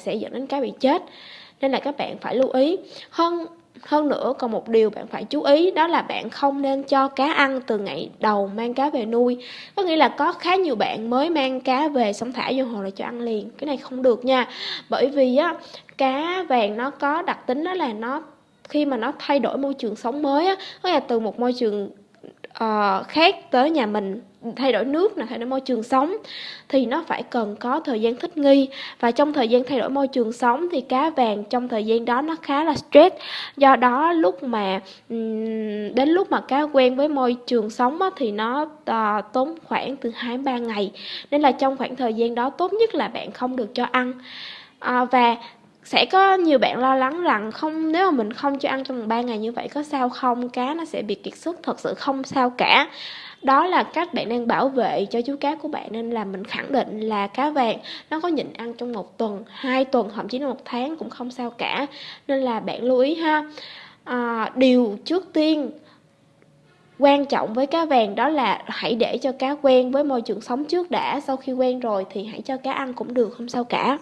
sẽ dẫn đến cá bị chết, nên là các bạn phải lưu ý. Hơn hơn nữa, còn một điều bạn phải chú ý, đó là bạn không nên cho cá ăn từ ngày đầu mang cá về nuôi. Có nghĩa là có khá nhiều bạn mới mang cá về xong thả vô hồ là cho ăn liền. Cái này không được nha. Bởi vì á, cá vàng nó có đặc tính đó là nó, khi mà nó thay đổi môi trường sống mới á, có nghĩa là từ một môi trường uh, khác tới nhà mình thay đổi nước là thay đổi môi trường sống thì nó phải cần có thời gian thích nghi. Và trong thời gian thay đổi môi trường sống thì cá vàng trong thời gian đó nó khá là stress. Do đó lúc mà đến lúc mà cá quen với môi trường sống thì nó ờ, tốn khoảng từ 2 3 ngày. Nên là trong khoảng thời gian đó tốt nhất là bạn không được cho ăn. À, và sẽ có nhiều bạn lo lắng rằng không nếu mà mình không cho ăn trong 3 ngày như vậy có sao không? Cá nó sẽ bị kiệt sức thật sự không sao cả. Đó là cách bạn đang bảo vệ cho chú cá của bạn nên là mình khẳng định là cá vàng nó có nhịn ăn trong một tuần hai tuần thậm chí là một tháng cũng không sao cả. Nên là bạn lưu ý ha. À, điều trước tiên quan trọng với cá vàng đó là hãy để cho cá quen với môi trường sống trước đã. Sau khi quen rồi thì hãy cho cá ăn cũng được không sao cả.